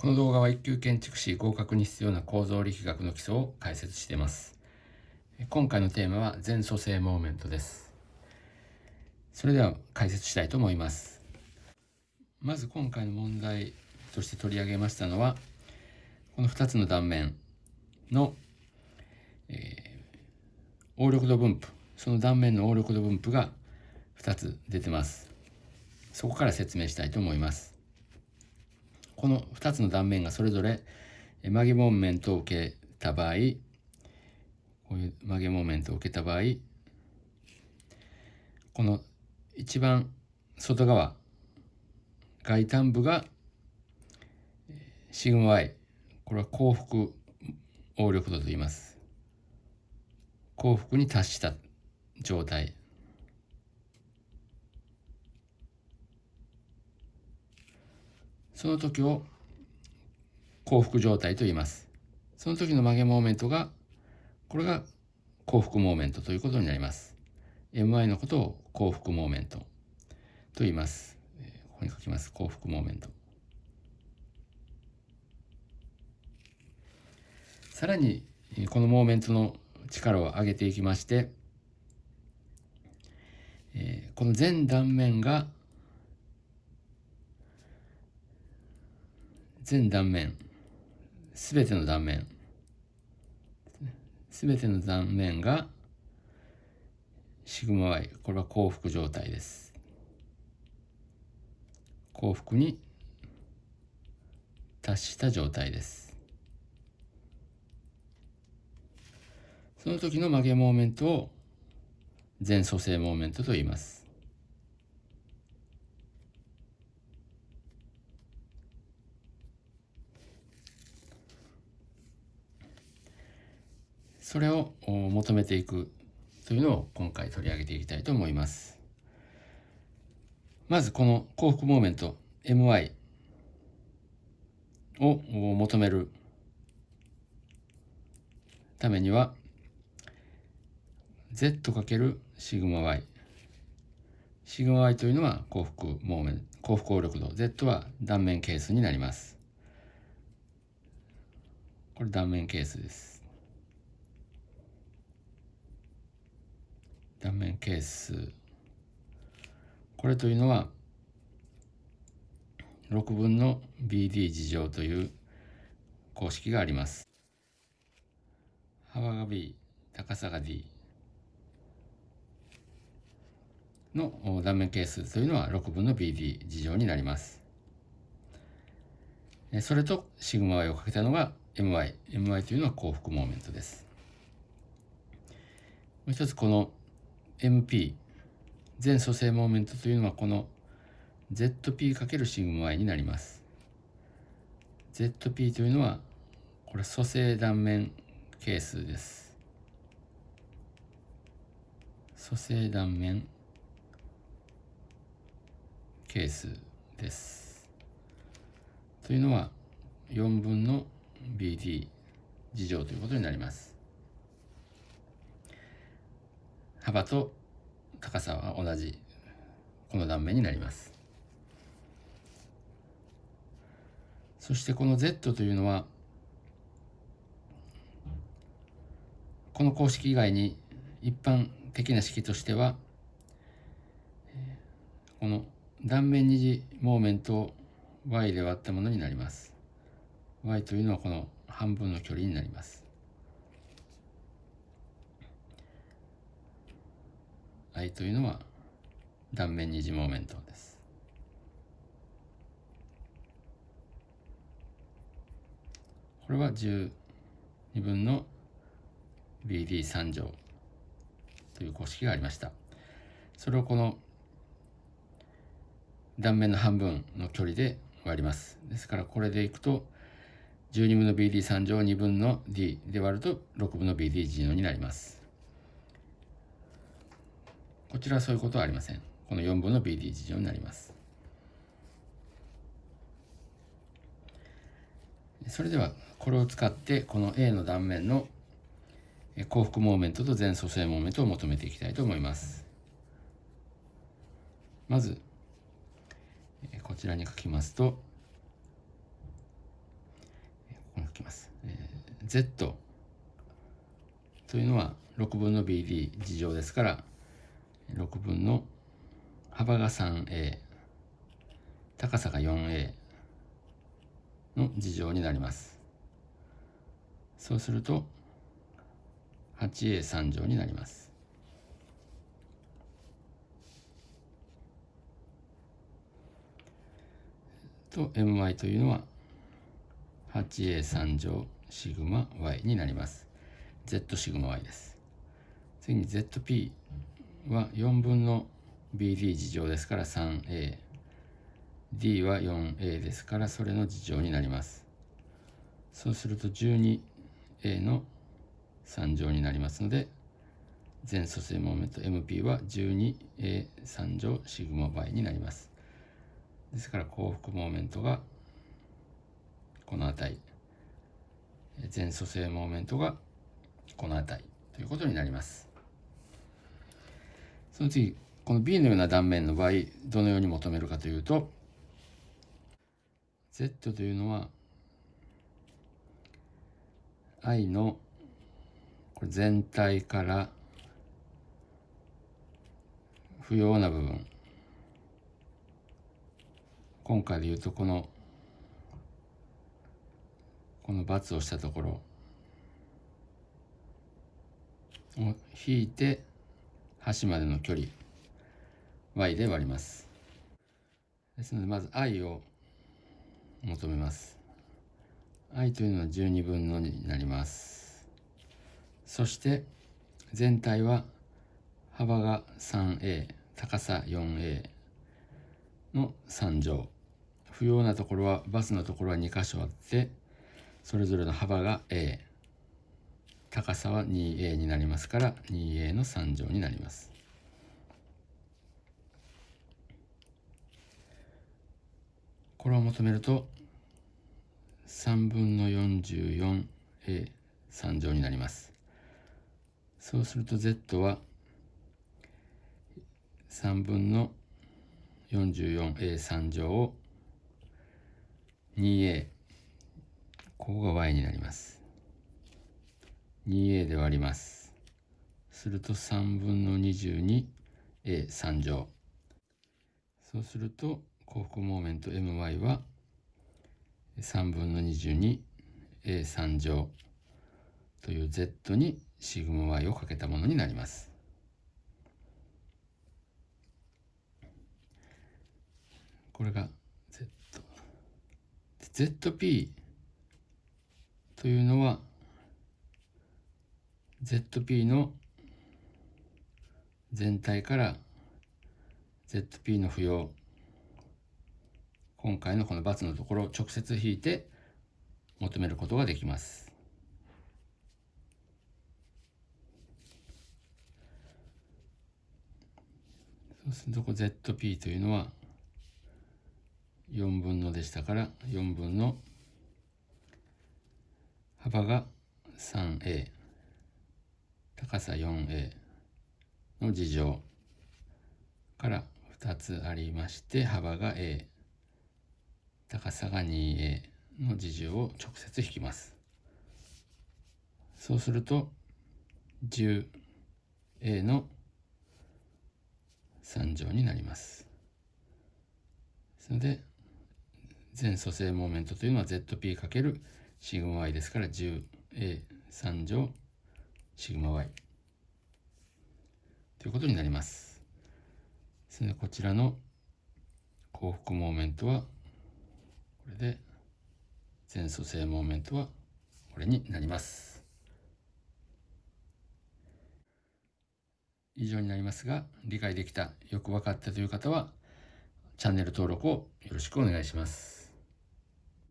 この動画は一級建築士合格に必要な構造力学の基礎を解説しています。今回のテーマは全組成モーメントです。それでは解説したいと思います。まず今回の問題として取り上げましたのは、この2つの断面の、えー、応力度分布、その断面の応力度分布が2つ出てます。そこから説明したいと思います。この2つの断面がそれぞれ曲げモーメントを受けた場合、こういう曲げモーメントを受けた場合、この一番外側、外端部がシグマ y、これは幸福応力度と言います。幸福に達した状態。その時を幸福状態と言います。その時の曲げモーメントが、これが幸福モーメントということになります。MI のことを幸福モーメントと言います。ここに書きます。幸福モーメント。さらに、このモーメントの力を上げていきまして、この全断面が全断面、すべての断面、すべての断面がシグマ y、これは幸福状態です。幸福に達した状態です。その時の曲げモーメントを全組成モーメントと言います。それを求めていくというのを今回取り上げていきたいと思います。まずこの幸福モーメント my を求めるためには z かけるシグマ y シグマ y というのは幸福モーメント幸福応力度。Z は断面係数になります。これ断面係数です。断面係数。これというのは6分の BD 事乗という公式があります。幅が B 高さが D の断面係数というのは6分の BD 事乗になります。それとシグマ y をかけたのが my my というのは幸福モーメントです。もう一つこの MP 全組成モーメントというのはこの ZP× シグマ y になります。ZP というのはこれ組成断面係数です。組成断面係数です。というのは4分の BD 事乗ということになります。幅と高さは同じこの断面になります。そしてこの Z というのはこの公式以外に一般的な式としてはこの断面二次モーメントを y で割ったものになります。Y というのはこの半分の距離になります。I というのは断面二次モーメントです。これは12分の BD3 乗という公式がありました。それをこの断面の半分の距離で割ります。ですからこれでいくと12分の BD3 乗2分の D で割ると6分の BD になります。こちらはそういうことはありません。この4分の BD 事乗になります。それではこれを使ってこの A の断面の幸福モーメントと全組成モーメントを求めていきたいと思います。まずこちらに書きますとここに書きます Z というのは6分の BD 事乗ですから6分の幅が 3A 高さが 4A の事乗になりますそうすると 8A3 乗になりますと my というのは 8a3 乗シグマ y になります。z シグマ y です。次に zp は4分の bd 事乗ですから 3a。d は 4a ですからそれの事乗になります。そうすると 12a の3乗になりますので全組成モーメント MP は 12a3 乗シグマ y になります。ですから幸福モーメントがこの値全組成モーメントがこの値ということになりますその次この B のような断面の場合どのように求めるかというと Z というのは I のこれ全体から不要な部分。今回で言うとこのこの×をしたところを引いて端までの距離 y で割ります。ですのでまず i を求めます。I というのは12分の2になります。そして全体は幅が 3a 高さ 4a の3乗。不要なところはバスのところは2箇所あってそれぞれの幅が A 高さは 2A になりますから 2A の3乗になります。これを求めると3分の 44A3 乗になります。そうすると Z は3分の 44A3 乗を 2a ここが y になります。2a で割ります。すると3分の 22a3 乗。そうすると幸福モーメント my は3分の 22a3 乗。という z にシグマ y をかけたものになります。これが Z。ZP というのは ZP の全体から ZP の不要今回のこの×のところを直接引いて求めることができます。そうするとこ ZP というのは4分のでしたから4分の幅が 3a 高さ 4a の事乗から2つありまして幅が a 高さが 2a の事乗を直接引きます。そうすると 10a の3乗になります。ですので全組成モーメントというのは ZP× シグマ y ですから 10A3 乗シグマ y ということになります。ですのでこちらの幸福モーメントはこれで全組成モーメントはこれになります。以上になりますが理解できたよく分かったという方はチャンネル登録をよろしくお願いします。